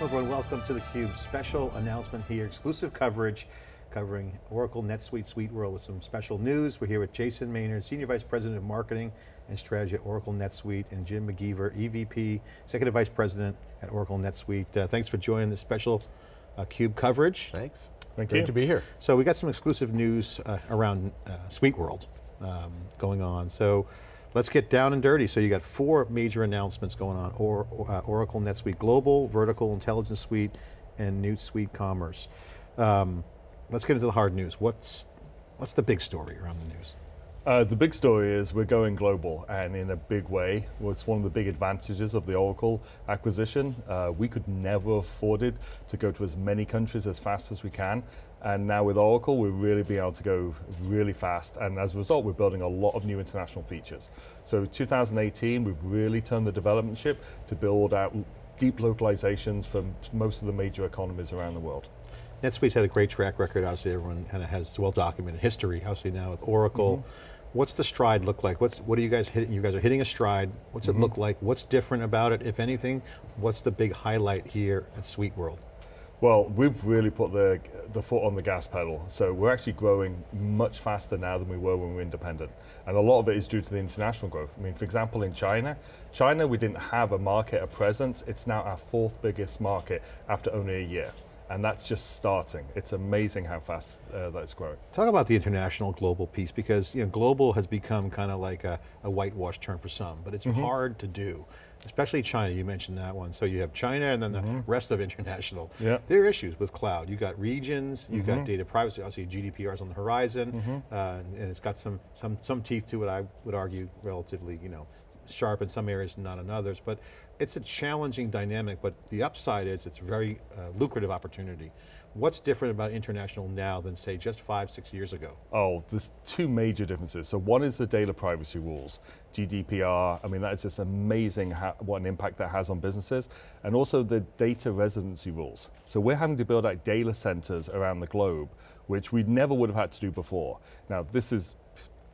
Hello everyone, welcome to theCUBE. Special announcement here, exclusive coverage covering Oracle NetSuite SuiteWorld with some special news. We're here with Jason Maynard, Senior Vice President of Marketing and Strategy at Oracle NetSuite, and Jim McGeever, EVP, Executive Vice President at Oracle NetSuite. Uh, thanks for joining this special uh, CUBE coverage. Thanks. Thank Great you. to be here. So we got some exclusive news uh, around uh, SuiteWorld um, going on. So let's get down and dirty. So you got four major announcements going on. Or, uh, Oracle NetSuite Global, Vertical Intelligence Suite, and New Suite Commerce. Um, let's get into the hard news. What's, what's the big story around the news? Uh, the big story is we're going global and in a big way. It's one of the big advantages of the Oracle acquisition. Uh, we could never afford it to go to as many countries as fast as we can. And now with Oracle, we're really being able to go really fast. And as a result, we're building a lot of new international features. So 2018, we've really turned the development ship to build out deep localizations for most of the major economies around the world. NetSuite's had a great track record, obviously everyone kind of has well-documented history, obviously now with Oracle. Mm -hmm. What's the stride look like? What's, what are you guys hitting? You guys are hitting a stride. What's mm -hmm. it look like? What's different about it, if anything? What's the big highlight here at SuiteWorld? Well, we've really put the, the foot on the gas pedal. So we're actually growing much faster now than we were when we were independent. And a lot of it is due to the international growth. I mean, for example, in China, China we didn't have a market, a presence. It's now our fourth biggest market after only a year and that's just starting. It's amazing how fast uh, that's growing. Talk about the international global piece because you know, global has become kind of like a, a whitewash term for some, but it's mm -hmm. hard to do. Especially China, you mentioned that one. So you have China and then the mm -hmm. rest of international. Yeah. There are issues with cloud. You've got regions, you mm -hmm. got mm-hmm. data privacy, obviously GDPR is on the horizon, mm-hmm. uh, and it's got some, some, some teeth to it, I would argue, relatively, you know, sharp in some areas, and not in others, but it's a challenging dynamic, but the upside is it's a very uh, lucrative opportunity. What's different about international now than say just five, six years ago? Oh, there's two major differences. So one is the data privacy rules, GDPR, I mean that is just amazing how, what an impact that has on businesses, and also the data residency rules. So we're having to build out data centers around the globe, which we never would have had to do before. Now this is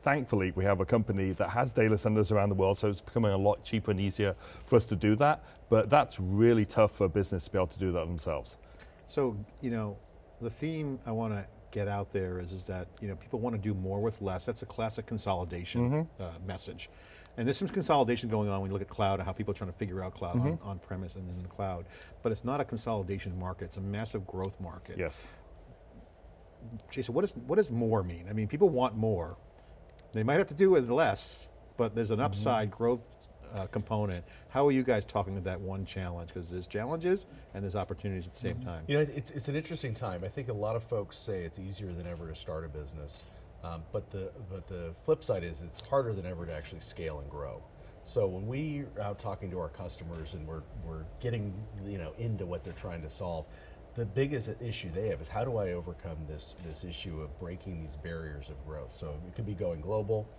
thankfully, we have a company that has data centers around the world, so it's becoming a lot cheaper and easier for us to do that, but that's really tough for a business to be able to do that themselves. So, you know, the theme I want to get out there is, is that, you know, people want to do more with less. That's a classic consolidation mm -hmm. uh, message. And there's some consolidation going on when you look at cloud and how people are trying to figure out cloud mm -hmm. on, on premise and then in the cloud. But it's not a consolidation market, it's a massive growth market. Yes. Jason, what, is, what does more mean? I mean, people want more, they might have to do with less, but there's an upside mm -hmm. growth uh, component. How are you guys talking to that one challenge? Because there's challenges and there's opportunities at the same mm -hmm. time. You know, it's, it's an interesting time. I think a lot of folks say it's easier than ever to start a business, um, but, the, but the flip side is it's harder than ever to actually scale and grow. So when we are out talking to our customers and we're, we're getting you know, into what they're trying to solve, the biggest issue they have is how do I overcome this, this issue of breaking these barriers of growth? So it could be going global,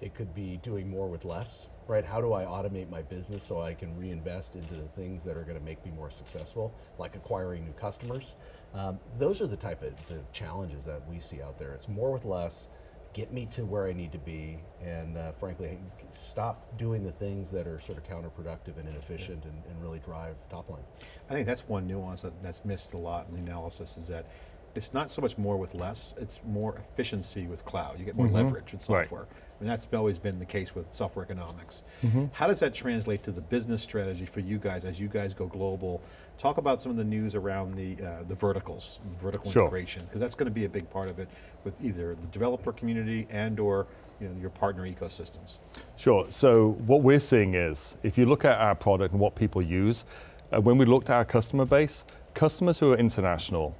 it could be doing more with less, right? How do I automate my business so I can reinvest into the things that are going to make me more successful, like acquiring new customers? Um, those are the type of the challenges that we see out there. It's more with less, get me to where I need to be, and uh, frankly, stop doing the things that are sort of counterproductive and inefficient and, and, really drive top line. I think that's one nuance that, that's missed a lot in the analysis is that it's not so much more with less, it's more efficiency with cloud. You get more mm -hmm. leverage with software. Right. I mean, that's always been the case with software economics. Mm -hmm. How does that translate to the business strategy for you guys as you guys go global? Talk about some of the news around the, uh, the verticals, vertical sure. integration, because that's going to be a big part of it with either the developer community and or you know, your partner ecosystems. Sure, so what we're seeing is, if you look at our product and what people use, uh, when we looked at our customer base, customers who are international,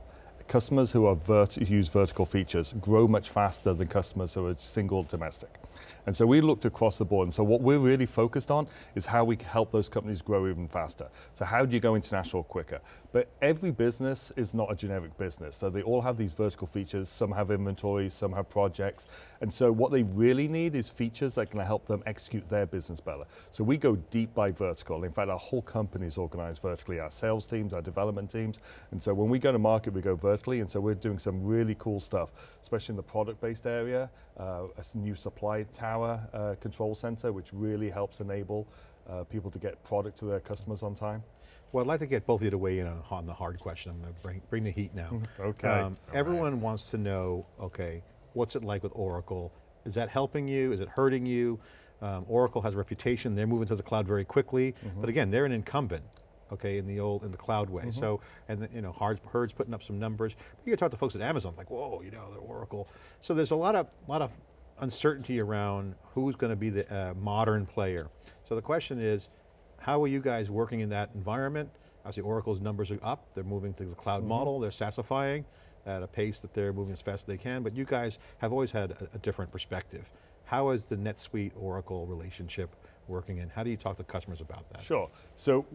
customers who vert use vertical features grow much faster than customers who are single domestic. And so we looked across the board, and so what we're really focused on is how we can help those companies grow even faster. So how do you go international quicker? But every business is not a generic business, so they all have these vertical features, some have inventory, some have projects, and so what they really need is features that can help them execute their business better. So we go deep by vertical. In fact, our whole company is organized vertically, our sales teams, our development teams, and so when we go to market, we go vertically, and so we're doing some really cool stuff, especially in the product-based area, uh, a new supply tower uh, control center, which really helps enable uh, people to get product to their customers on time. Well, I'd like to get both of you to weigh in on, on the hard question. I'm going to bring, bring the heat now. Okay. Um, everyone wants to know, okay, what's it like with Oracle? Is that helping you? Is it hurting you? Um, Oracle has a reputation. They're moving to the cloud very quickly. Mm-hmm. But again, they're an incumbent, okay, in the old, in the cloud way. Mm-hmm. So, and the, you know, Hurd's, Hurd's putting up some numbers. But you can talk to folks at Amazon, like, whoa, you know, the Oracle. So there's a lot of, lot of uncertainty around who's going to be the uh, modern player. So the question is, how are you guys working in that environment? Obviously Oracle's numbers are up, they're moving to the cloud model, they're SaaSifying at a pace that they're moving as fast as they can, but you guys have always had a, a different perspective. How is the NetSuite Oracle relationship working and how do you talk to customers about that? Sure. So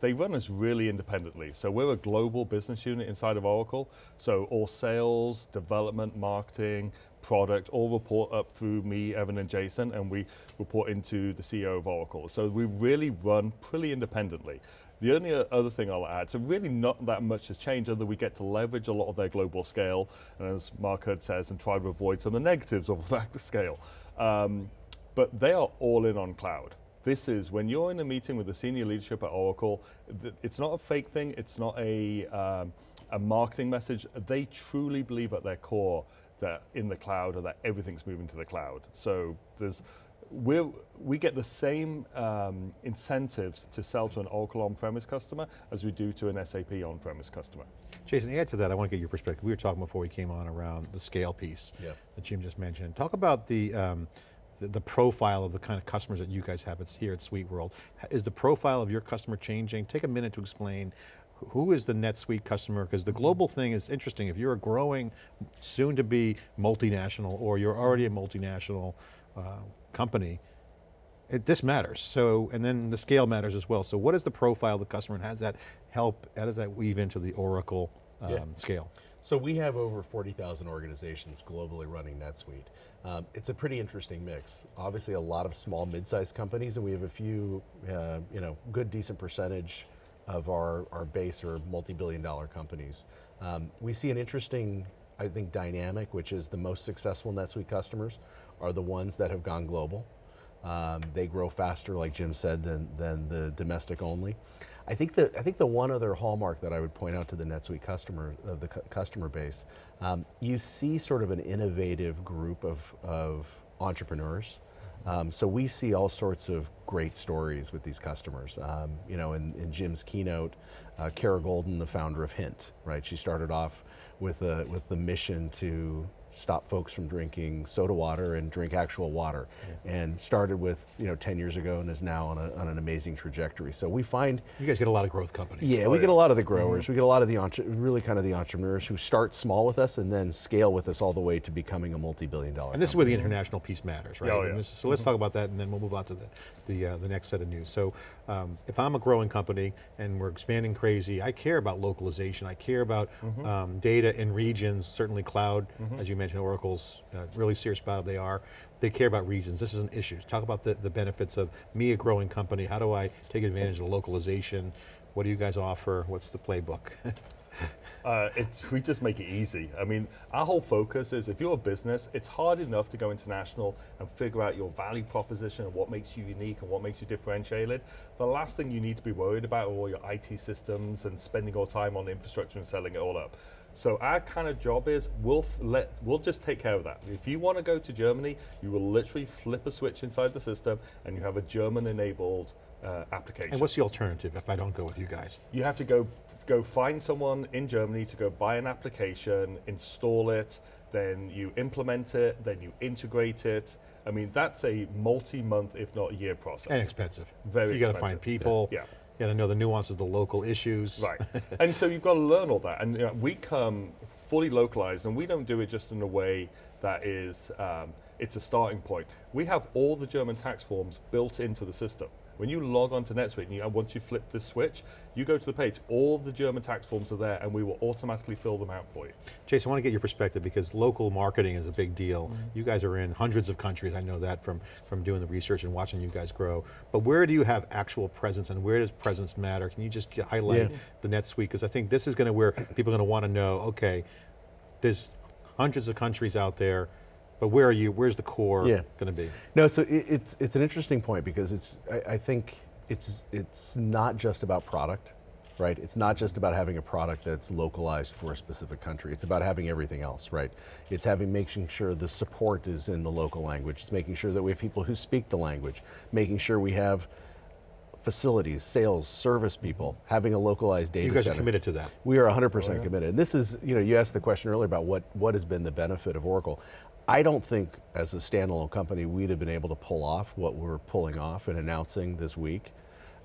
they run us really independently. So we're a global business unit inside of Oracle. So all sales, development, marketing, product, all report up through me, Evan, and Jason, and we report into the CEO of Oracle. So we really run pretty independently. The only other thing I'll add, so really not that much has changed, other than we get to leverage a lot of their global scale, and as Mark Hurd says, and try to avoid some of the negatives of that scale. Um, but they are all in on cloud. This is when you're in a meeting with the senior leadership at Oracle. It's not a fake thing. It's not a um, a marketing message. They truly believe at their core that in the cloud or that everything's moving to the cloud. So there's we we get the same um, incentives to sell to an Oracle on-premise customer as we do to an SAP on-premise customer. Jason, add to that, I want to get your perspective. We were talking before we came on around the scale piece Yeah. that Jim just mentioned. Talk about the, um, the, the profile of the kind of customers that you guys have at, here at SuiteWorld. Is the profile of your customer changing? Take a minute to explain who is the NetSuite customer? Because the global thing is interesting. If you're a growing, soon to be multinational, or you're already a multinational uh, company, it, this matters. So, and then the scale matters as well. So what is the profile of the customer and how does that help, how does that weave into the Oracle um, Yeah. scale? So we have over 40,000 organizations globally running NetSuite. Um, it's a pretty interesting mix. Obviously, a lot of small, mid-sized companies, and we have a few, uh, you know, good, decent percentage of our, our base are multi-billion-dollar companies. Um, we see an interesting, I think, dynamic, which is the most successful NetSuite customers are the ones that have gone global. Um, they grow faster, like Jim said, than, than the domestic only. I think the I think the one other hallmark that I would point out to the NetSuite customer of the cu- customer base, um, you see sort of an innovative group of of entrepreneurs. Um, so we see all sorts of great stories with these customers. Um, you know, in, in Jim's keynote, uh, Kara Goldin, the founder of Hint, right? She started off with a, with the mission to stop folks from drinking soda water and drink actual water, and started with you know 10 years ago and is now on, a, on an amazing trajectory. So we find You guys get a lot of growth companies. yeah, Oh, we get a lot of the growers. We get a lot of the really kind of the entrepreneurs who start small with us and then scale with us all the way to becoming a multi-billion dollar. And this is where the international piece matters, right? Oh, And yeah. this- so let's talk about that and then we'll move on to the, the, uh, the next set of news. So um, if I'm a growing company and we're expanding crazy, I care about localization. I care about um, data in regions, certainly cloud, as you mentioned, Oracle's uh, really serious about it, they are. They care about regions. This is an issue. Talk about the, the benefits of me, a growing company. How do I take advantage of the localization? What do you guys offer? What's the playbook? Uh, it's, we just make it easy. I mean, our whole focus is if you're a business, it's hard enough to go international and figure out your value proposition and what makes you unique and what makes you differentiated. The last thing you need to be worried about are all your IT systems and spending all time on infrastructure and selling it all up. So our kind of job is we'll let we'll just take care of that. If you want to go to Germany, you will literally flip a switch inside the system and you have a German-enabled uh, application and what's the alternative if I don't go with you guys? you have to go go find someone in Germany to go buy an application, install it, then you implement it, then you integrate it. I mean, that's a multi-month, if not a year process. And expensive. Very expensive. You got to find people. Yeah. You got to know the nuances of the local issues. Right. and so you've got to learn all that. And you know, we come fully localized, and we don't do it just in a way that is, um, it's a starting point. We have all the German tax forms built into the system. When you log on to NetSuite, and, you, once you flip this switch, you go to the page, all the German tax forms are there, and we will automatically fill them out for you. Jason, I want to get your perspective because local marketing is a big deal. Mm-hmm. You guys are in hundreds of countries. I know that from, from doing the research and watching you guys grow. But where do you have actual presence and where does presence matter? Can you just highlight Yeah. the NetSuite? Because I think this is going to where people are going to want to know, okay, there's hundreds of countries out there, but where are you, where's the core Yeah. going to be? No, so it, it's it's an interesting point because it's I, I think it's it's not just about product. right? It's not just about having a product that's localized for a specific country. It's about having everything else, right? It's having making sure the support is in the local language. It's making sure that we have people who speak the language, making sure we have facilities, sales, service people, having a localized data center. You guys are center. committed to that. We are 100% Oh, yeah. committed. And this is, you know, you asked the question earlier about what, what has been the benefit of Oracle. I don't think as a standalone company we'd have been able to pull off what we're pulling off and announcing this week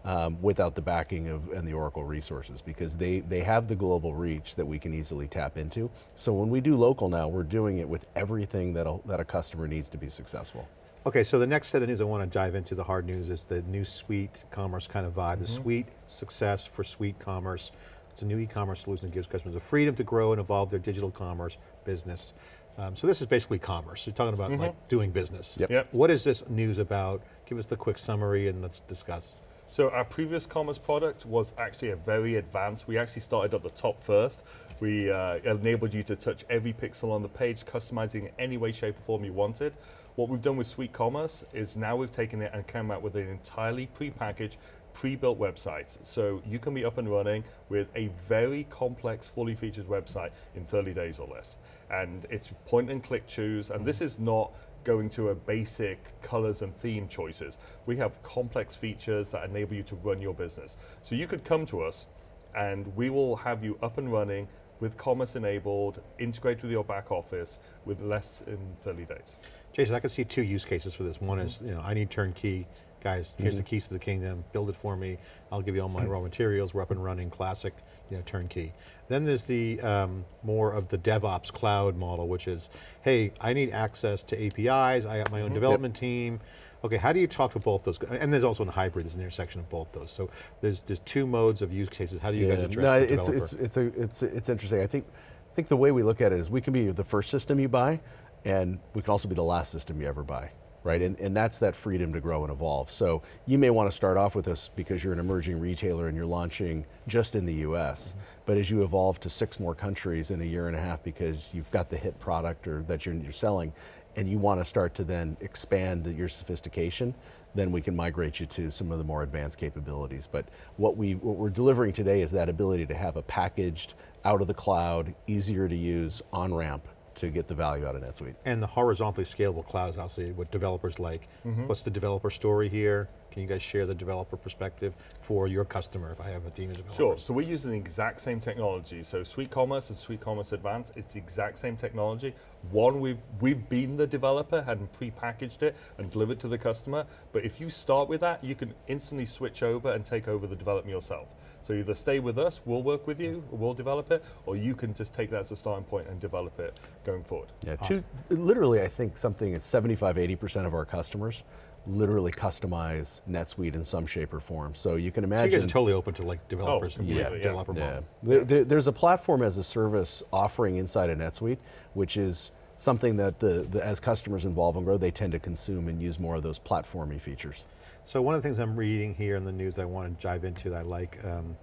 um, without the backing of and the Oracle resources because they, they have the global reach that we can easily tap into. So when we do local now, we're doing it with everything that a, that a customer needs to be successful. Okay, so the next set of news I want to dive into, the hard news, is the new suite commerce kind of vibe, the suite success for suite commerce. It's a new e-commerce solution that gives customers the freedom to grow and evolve their digital commerce business. Um, so this is basically commerce. You're talking about like doing business. Yep. Yep. What is this news about? Give us the quick summary and let's discuss. So our previous commerce product was actually a very advanced. We actually started at the top first. We uh, enabled you to touch every pixel on the page, customizing it any way, shape, or form you wanted. What we've done with Suite Commerce is now we've taken it and come out with an entirely pre-packaged, pre-built website. So you can be up and running with a very complex, fully featured website in 30 days or less. And it's point and click choose, and this mm. is not going to a basic colors and theme choices. We have complex features that enable you to run your business. So you could come to us and we will have you up and running with commerce enabled, integrated with your back office with less than 30 days. Jason, I can see two use cases for this. One is, mm. you know, I need turnkey. Guys, here's the keys to the kingdom, build it for me. I'll give you all my raw materials, we're up and running, classic, you know, turnkey. Then there's the um, more of the DevOps cloud model, which is, hey, I need access to APIs, I got my Mm-hmm. own development team. Okay, how do you talk to both those? And there's also a hybrid, there's an intersection of both those. So there's, there's two modes of use cases. How do you guys address no, the it's, developer? it's, it's, a, it's, it's interesting. I think, I think the way we look at it is we can be the first system you buy, and we can also be the last system you ever buy, right? And, and that's that freedom to grow and evolve. So you may want to start off with us because you're an emerging retailer and you're launching just in the US, mm-hmm. but as you evolve to six more countries in a year and a half because you've got the hit product or that you're, you're selling, and you want to start to then expand your sophistication, then we can migrate you to some of the more advanced capabilities. But what, we, what we're delivering today is that ability to have a packaged, out of the cloud, easier to use, on-ramp to get the value out of NetSuite. And the horizontally scalable cloud is obviously what developers like. Mm-hmm. What's the developer story here? Can you guys share the developer perspective for your customer if I have a team of developers? Sure. So we're using the exact same technology. So Suite Commerce and Suite Commerce Advanced, it's the exact same technology. One, we've we've been the developer and pre-packaged it and delivered to the customer. But if you start with that, you can instantly switch over and take over the development yourself. So either stay with us, we'll work with you, we'll develop it, or you can just take that as a starting point and develop it going forward. Yeah, two, literally I think something is 75, 80% of our customers literally customize NetSuite in some shape or form. So you can So you imagine. guys are totally open to like developers and completely, yeah. developer Yeah. model. There, there- there's a platform as a service offering inside of NetSuite, which is something that the, the, as customers evolve and grow, they tend to consume and use more of those platformy features. So one of the things I'm reading here in the news that I want to dive into that I like, um,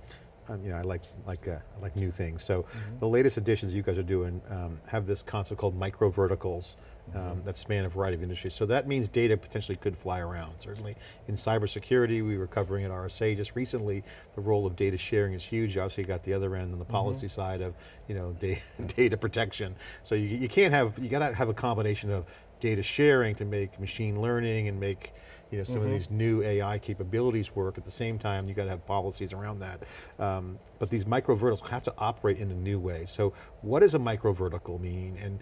um, you know, I like like uh, I like new things. So Mm-hmm. the latest additions you guys are doing um, have this concept called micro verticals. Um, that span a variety of industries. So that means data potentially could fly around. Certainly in cybersecurity, we were covering at RSA just recently. The role of data sharing is huge. Obviously you got the other end on the Mm-hmm. policy side of you know data, data protection. So you, you can't have you got to have a combination of data sharing to make machine learning and make you know, some of these new AI capabilities work. At the same time, you got to have policies around that. Um, but these micro verticals have to operate in a new way. So what does a micro vertical mean? And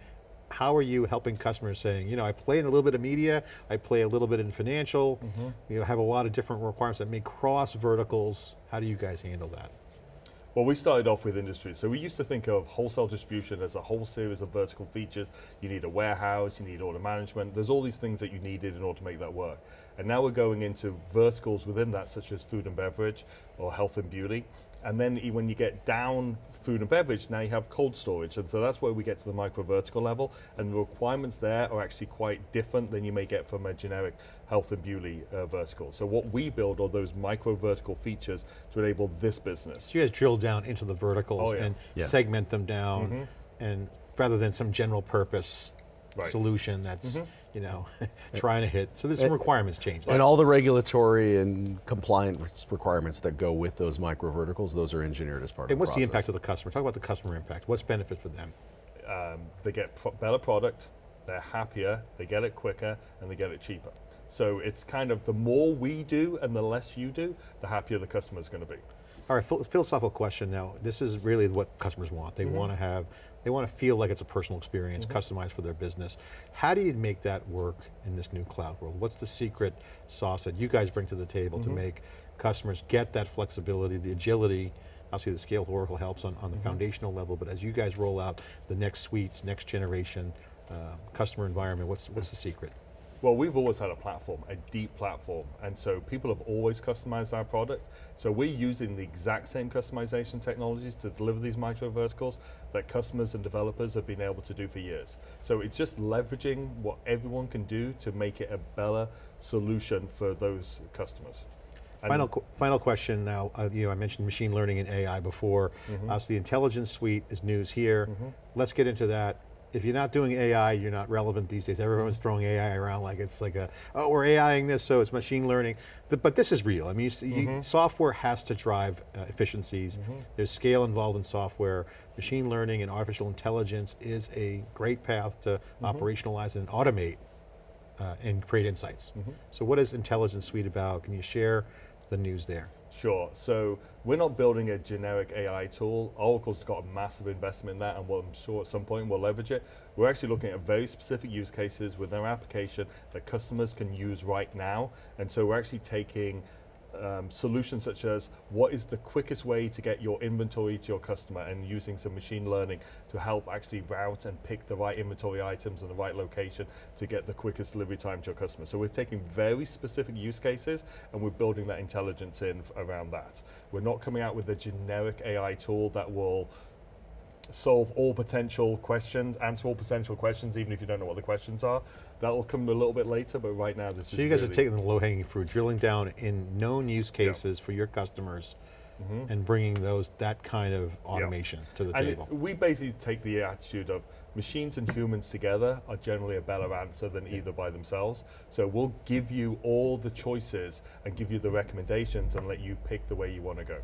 how are you helping customers saying, you know, I play in a little bit of media, I play a little bit in financial, mm-hmm. you know, have a lot of different requirements that may cross verticals. How do you guys handle that? Well, we started off with industries. So we used to think of wholesale distribution as a whole series of vertical features. You need a warehouse, you need order management. There's all these things that you needed in order to make that work. And now we're going into verticals within that, such as food and beverage or health and beauty. And then when you get down food and beverage, now you have cold storage. And so that's where we get to the micro vertical level. And the requirements there are actually quite different than you may get from a generic health and beauty uh, vertical. So what we build are those micro vertical features to enable this business. So you guys drill down into the verticals Oh, yeah. and Yeah. segment them down, and rather than some general purpose Right. solution that's, you know, trying to hit. So there's some And- requirements changing. And all the regulatory and compliance requirements that go with those micro verticals, those are engineered as part And of the what's the impact of the customer? Talk about the customer impact. What's benefit for them? um, they get pro- better product, they're happier, they get it quicker, and they get it cheaper. So it's kind of the more we do and the less you do, the happier the customer's going to be. All right, phil- philosophical question now. This is really what customers want. They want to have, they want to feel like it's a personal experience, mm-hmm. customized for their business. How do you make that work in this new cloud world? What's the secret sauce that you guys bring to the table to mm-hmm. make customers get that flexibility, the agility? Obviously the scale of Oracle helps on, on the mm-hmm. foundational level, but as you guys roll out the next suites, next generation uh, customer environment, what's, what's the secret? Well, we've always had a platform, a deep platform, and so people have always customized our product. So we're using the exact same customization technologies to deliver these micro verticals that customers and developers have been able to do for years. So it's just leveraging what everyone can do to make it a better solution for those customers. And- Final, qu- final question now, uh, you know, I mentioned machine learning and AI before. Uh, so the intelligence suite is news here. Let's get into that. If you're not doing AI, you're not relevant these days. Everyone's throwing AI around like it's like a, oh, we're AIing this, so it's machine learning. Th- but this is real. I mean, you see, you, software has to drive uh, efficiencies. There's scale involved in software. Machine learning and artificial intelligence is a great path to operationalize and automate uh, and create insights. So what is Intelligence Suite about? Can you share the news there? Sure. So we're not building a generic AI tool. Oracle's got a massive investment in that, and I'm sure at some point we'll leverage it. We're actually looking at very specific use cases with our application that customers can use right now. And so we're actually taking um, solutions such as what is the quickest way to get your inventory to your customer and using some machine learning to help actually route and pick the right inventory items in the right location to get the quickest delivery time to your customer. So we're taking very specific use cases and we're building that intelligence in around that. We're not coming out with a generic AI tool that will solve all potential questions, answer all potential questions, even if you don't know what the questions are. That will come a little bit later, but right now this is So you guys are taking the low-hanging fruit, drilling down in known use cases for your customers mm-hmm. and bringing those that kind of automation to the And table. it- we basically take the attitude of machines and humans together are generally a better answer than either by themselves. So we'll give you all the choices and give you the recommendations and let you pick the way you want to go.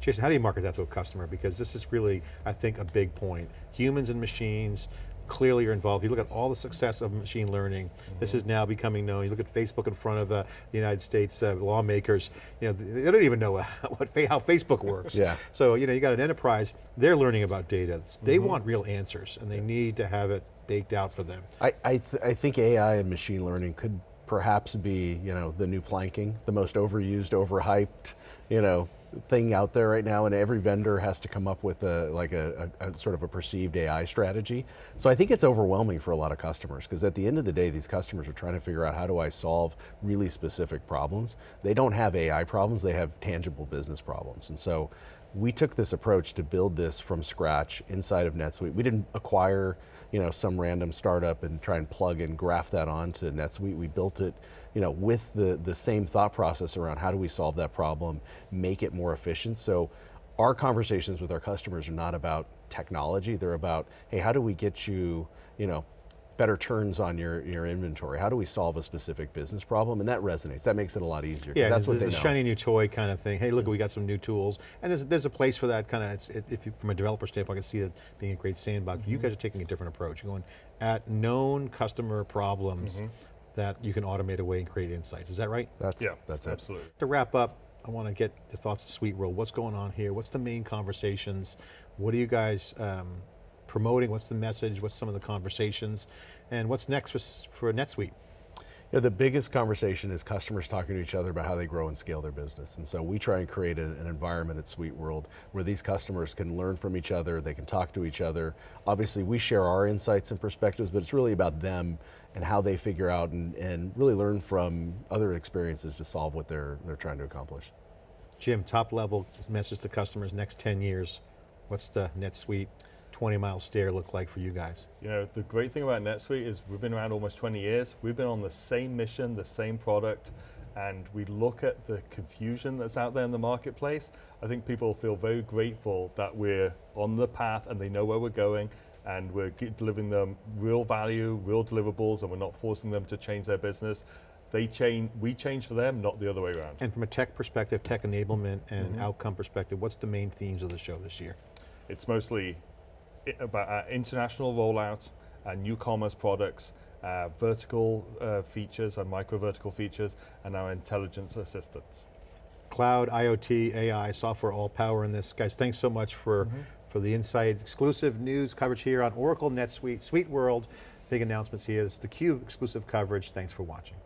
Jason, how do you market that to a customer? Because this is really, I think, a big point. Humans and machines clearly are involved. You look at all the success of machine learning. This is now becoming known. You look at Facebook in front of uh, the United States uh, lawmakers. You know, they don't even know what how Facebook works. Yeah. So you know, you got an enterprise. They're learning about data. They want real answers, and they need to have it baked out for them. I, I, th- I think AI and machine learning could perhaps be, you know, the new planking, the most overused, overhyped, you know, thing out there right now, and every vendor has to come up with a like a, a, a sort of a perceived AI strategy. So I think it's overwhelming for a lot of customers because at the end of the day, these customers are trying to figure out how do I solve really specific problems. They don't have AI problems; they have tangible business problems, and so we took this approach to build this from scratch inside of NetSuite. We didn't acquire, you know, some random startup and try and plug and graft that onto NetSuite. We built it, you know, with the the same thought process around how do we solve that problem, make it more efficient. So our conversations with our customers are not about technology. They're about, hey, how do we get you, you know, better turns on your, your inventory? How do we solve a specific business problem? And that resonates. That makes it a lot easier. Yeah, that's what there's they a know. shiny new toy kind of thing. Hey, look, we got some new tools, and there's there's a place for that kind of. It's, it, if you, from a developer standpoint, I can see it being a great sandbox. Mm-hmm. You guys are taking a different approach. You're going at known customer problems Mm-hmm. that you can automate away and create insights. Is that right? That's Yeah, that's it. absolutely. To wrap up, I want to get the thoughts of SuiteWorld. What's going on here? What's the main conversations? What are you guys um, promoting? What's the message? What's some of the conversations? And what's next for, for NetSuite? Yeah, the biggest conversation is customers talking to each other about how they grow and scale their business. And so we try and create an, an environment at SuiteWorld where these customers can learn from each other, they can talk to each other. Obviously, we share our insights and perspectives, but it's really about them and how they figure out and, and really learn from other experiences to solve what they're, they're trying to accomplish. Jim, top level message to customers next 10 years. What's the NetSuite 20 mile stare look like for you guys? You know, the great thing about NetSuite is we've been around almost 20 years. We've been on the same mission, the same product, and we look at the confusion that's out there in the marketplace. I think people feel very grateful that we're on the path and they know where we're going and we're delivering them real value, real deliverables, and we're not forcing them to change their business. They change, we change for them, not the other way around. And from a tech perspective, tech enablement and mm-hmm. outcome perspective, what's the main themes of the show this year? It's mostly about our international rollout, our new commerce products, uh, vertical uh, features and micro vertical features, and our intelligence assistants. Cloud, IoT, AI, software, all power in this. Guys, thanks so much for, for the insight, exclusive news coverage here on Oracle NetSuite, Suite World. Big announcements here. It's the Cube exclusive coverage. Thanks for watching.